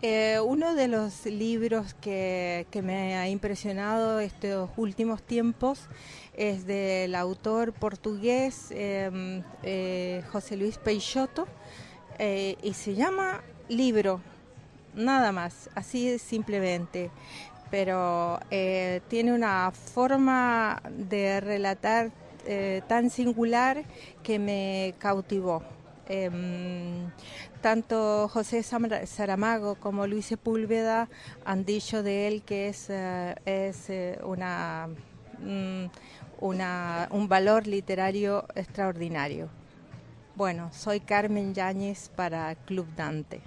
Eh, uno de los libros que, me ha impresionado estos últimos tiempos es del autor portugués em, eh, José Luis Peixoto eh, y se llama Libro, nada más, así simplemente. Pero tiene una forma de relatar tan singular que me cautivó. Em, tanto José Saramago como Luis Sepúlveda han dicho de él que es, eh, es eh, una, mm, una, un valor literario extraordinario. Bueno, soy Carmen Yáñez para Club Dante.